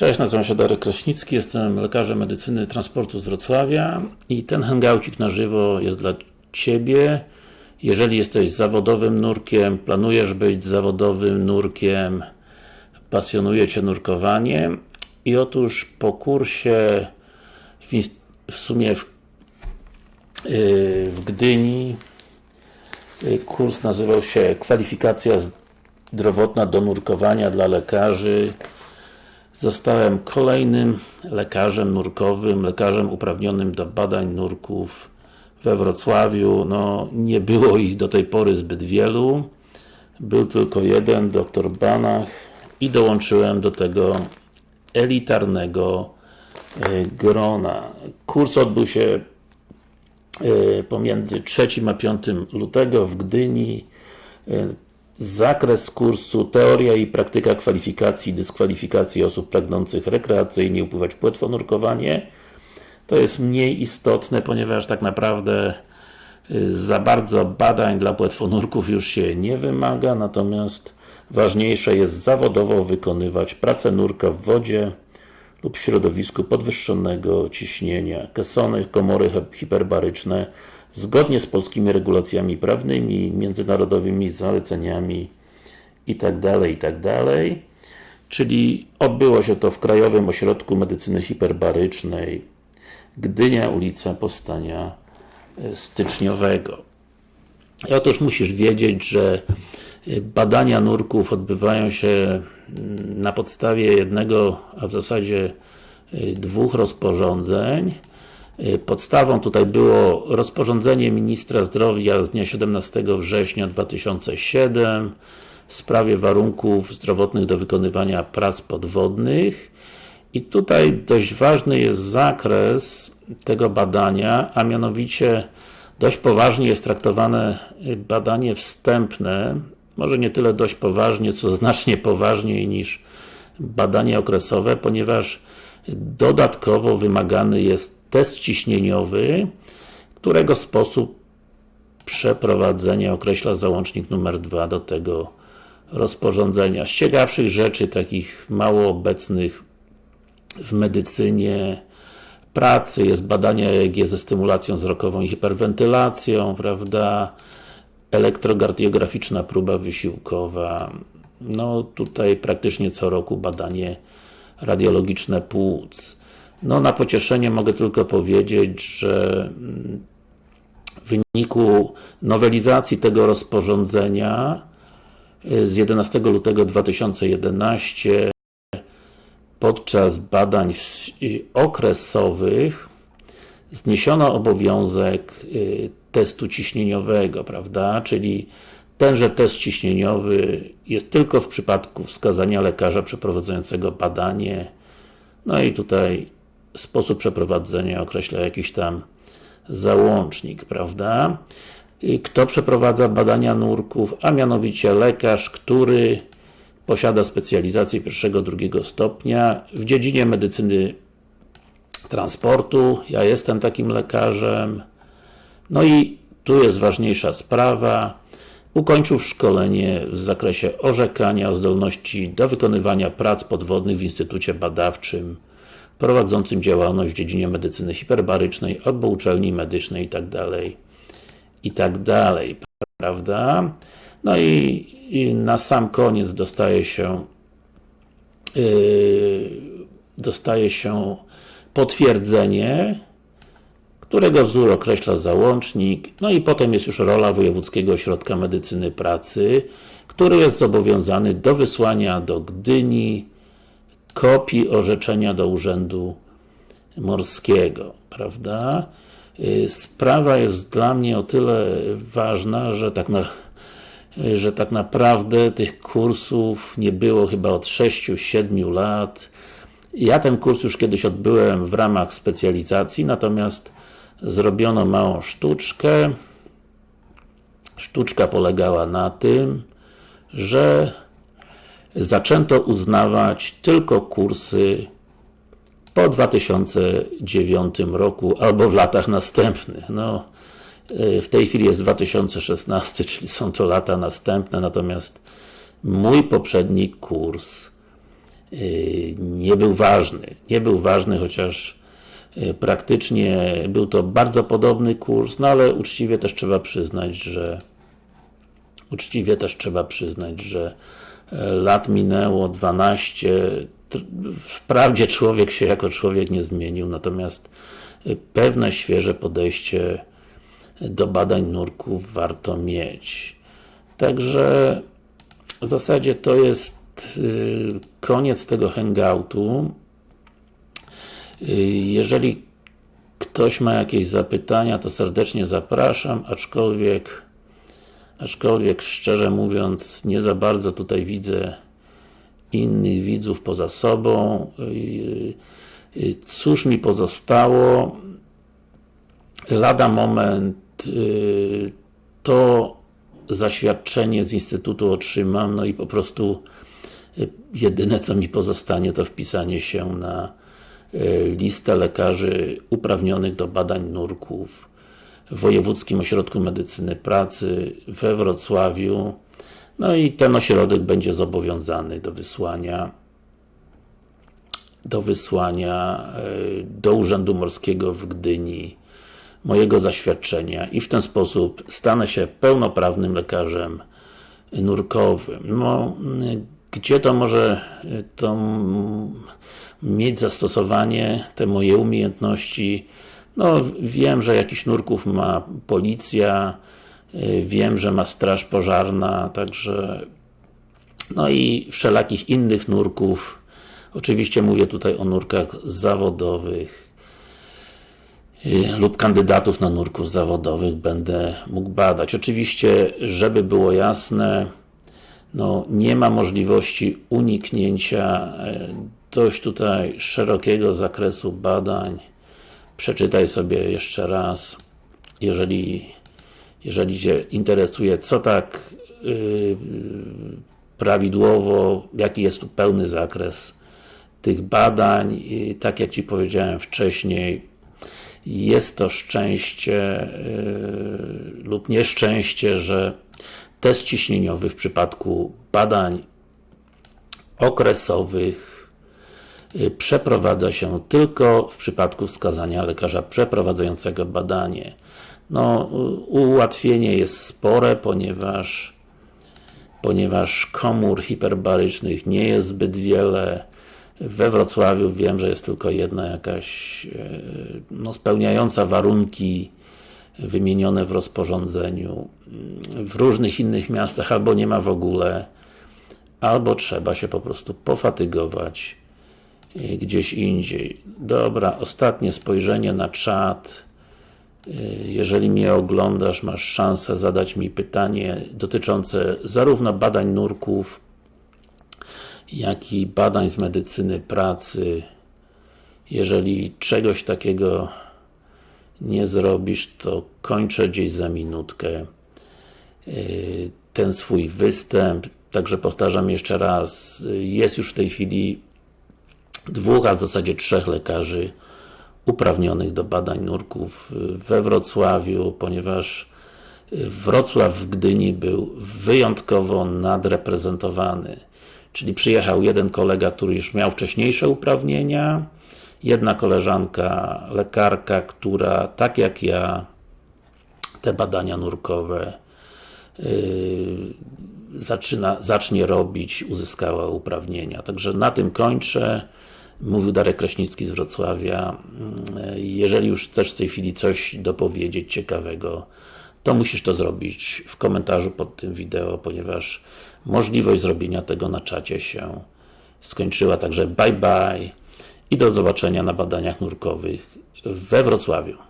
Cześć, nazywam się Darek Kraśnicki, jestem lekarzem medycyny transportu z Wrocławia i ten hangoucik na żywo jest dla Ciebie. Jeżeli jesteś zawodowym nurkiem, planujesz być zawodowym nurkiem, pasjonuje Cię nurkowanie i otóż po kursie w, w sumie w, yy, w Gdyni yy, kurs nazywał się Kwalifikacja zdrowotna do nurkowania dla lekarzy Zostałem kolejnym lekarzem nurkowym, lekarzem uprawnionym do badań nurków we Wrocławiu. No, nie było ich do tej pory zbyt wielu. Był tylko jeden, dr Banach i dołączyłem do tego elitarnego e, grona. Kurs odbył się e, pomiędzy 3 a 5 lutego w Gdyni. Zakres kursu Teoria i praktyka kwalifikacji i dyskwalifikacji osób pragnących rekreacyjnie upływać płetwonurkowanie. To jest mniej istotne, ponieważ tak naprawdę y, za bardzo badań dla płetwonurków już się nie wymaga, natomiast ważniejsze jest zawodowo wykonywać pracę nurka w wodzie lub w środowisku podwyższonego ciśnienia. Kesony, komory hiperbaryczne zgodnie z polskimi regulacjami prawnymi, międzynarodowymi zaleceniami itd., itd. Czyli odbyło się to w Krajowym Ośrodku Medycyny Hiperbarycznej Gdynia, ulica Powstania e, Styczniowego. I otóż musisz wiedzieć, że e, badania nurków odbywają się mm, na podstawie jednego, a w zasadzie e, dwóch rozporządzeń. Podstawą tutaj było rozporządzenie Ministra Zdrowia z dnia 17 września 2007 w sprawie warunków zdrowotnych do wykonywania prac podwodnych. I tutaj dość ważny jest zakres tego badania, a mianowicie dość poważnie jest traktowane badanie wstępne, może nie tyle dość poważnie, co znacznie poważniej niż badanie okresowe, ponieważ dodatkowo wymagany jest test ciśnieniowy, którego sposób przeprowadzenia określa załącznik numer 2 do tego rozporządzenia. Z ciekawszych rzeczy, takich mało obecnych w medycynie pracy, jest badanie EEG ze stymulacją wzrokową i hiperwentylacją, prawda, elektrokardiograficzna próba wysiłkowa, no tutaj praktycznie co roku badanie radiologiczne płuc. No na pocieszenie mogę tylko powiedzieć, że mm, w wyniku nowelizacji tego rozporządzenia y, z 11 lutego 2011 podczas badań y, okresowych zniesiono obowiązek y, testu ciśnieniowego, prawda, czyli tenże test ciśnieniowy jest tylko w przypadku wskazania lekarza przeprowadzającego badanie. No i tutaj sposób przeprowadzenia określa jakiś tam załącznik, prawda? Kto przeprowadza badania nurków, a mianowicie lekarz, który posiada specjalizację pierwszego, drugiego stopnia w dziedzinie medycyny transportu. Ja jestem takim lekarzem. No i tu jest ważniejsza sprawa. Ukończył szkolenie w zakresie orzekania o zdolności do wykonywania prac podwodnych w Instytucie Badawczym prowadzącym działalność w dziedzinie medycyny hiperbarycznej albo uczelni medycznej itd. itd. Prawda? No i, i na sam koniec dostaje się yy, dostaje się potwierdzenie, którego wzór określa załącznik, no i potem jest już rola Wojewódzkiego Ośrodka Medycyny Pracy, który jest zobowiązany do wysłania do Gdyni kopii orzeczenia do Urzędu Morskiego, prawda? Y, sprawa jest dla mnie o tyle ważna, że tak, na, że tak naprawdę tych kursów nie było chyba od 6-7 lat. Ja ten kurs już kiedyś odbyłem w ramach specjalizacji, natomiast zrobiono małą sztuczkę. Sztuczka polegała na tym, że zaczęto uznawać tylko kursy po 2009 roku, albo w latach następnych. No, w tej chwili jest 2016, czyli są to lata następne, natomiast mój poprzedni kurs yy, nie był ważny. Nie był ważny, chociaż yy, praktycznie był to bardzo podobny kurs, no ale uczciwie też trzeba przyznać, że uczciwie też trzeba przyznać, że lat minęło 12, wprawdzie człowiek się jako człowiek nie zmienił, natomiast e, pewne świeże podejście do badań nurków warto mieć. Także w zasadzie to jest y, koniec tego hangoutu. Y, jeżeli ktoś ma jakieś zapytania, to serdecznie zapraszam, aczkolwiek aczkolwiek szczerze mówiąc nie za bardzo tutaj widzę innych widzów poza sobą. Y, cóż mi pozostało? Lada moment to zaświadczenie z Instytutu otrzymam, no i po prostu y, jedyne co mi pozostanie to wpisanie się na y, listę lekarzy uprawnionych do badań nurków w Wojewódzkim Ośrodku Medycyny Pracy we Wrocławiu no i ten ośrodek będzie zobowiązany do wysłania do wysłania y, do Urzędu Morskiego w Gdyni mojego zaświadczenia i w ten sposób stanę się pełnoprawnym lekarzem nurkowym. No, gdzie to może to mieć zastosowanie, te moje umiejętności? No, wiem, że jakiś nurków ma policja, wiem, że ma straż pożarna, także no i wszelakich innych nurków. Oczywiście mówię tutaj o nurkach zawodowych, Y, lub kandydatów na nurków zawodowych będę mógł badać. Oczywiście, żeby było jasne, no, nie ma możliwości uniknięcia y, dość tutaj szerokiego zakresu badań. Przeczytaj sobie jeszcze raz, jeżeli, jeżeli Cię interesuje, co tak yy, prawidłowo, jaki jest tu pełny zakres tych badań. I tak jak Ci powiedziałem wcześniej, jest to szczęście yy, lub nieszczęście, że test ciśnieniowy w przypadku badań okresowych przeprowadza się tylko w przypadku wskazania lekarza przeprowadzającego badanie. No, ułatwienie jest spore, ponieważ ponieważ komór hiperbarycznych nie jest zbyt wiele, we Wrocławiu wiem, że jest tylko jedna jakaś e, no, spełniająca warunki wymienione w rozporządzeniu. W różnych innych miastach albo nie ma w ogóle, albo trzeba się po prostu pofatygować gdzieś indziej. Dobra, ostatnie spojrzenie na czat. E, jeżeli mnie oglądasz, masz szansę zadać mi pytanie dotyczące zarówno badań nurków, jak i badań z medycyny pracy. Jeżeli czegoś takiego nie zrobisz, to kończę gdzieś za minutkę y, ten swój występ. Także powtarzam jeszcze raz, jest już w tej chwili dwóch, a w zasadzie trzech lekarzy uprawnionych do badań nurków we Wrocławiu, ponieważ Wrocław w Gdyni był wyjątkowo nadreprezentowany. Czyli przyjechał jeden kolega, który już miał wcześniejsze uprawnienia, jedna koleżanka, lekarka, która tak jak ja te badania nurkowe yy, zaczyna, zacznie robić, uzyskała uprawnienia. Także na tym kończę. Mówił Darek Kraśnicki z Wrocławia. Yy, jeżeli już chcesz w tej chwili coś dopowiedzieć ciekawego, to musisz to zrobić w komentarzu pod tym wideo, ponieważ możliwość zrobienia tego na czacie się skończyła. Także bye bye i do zobaczenia na badaniach nurkowych we Wrocławiu.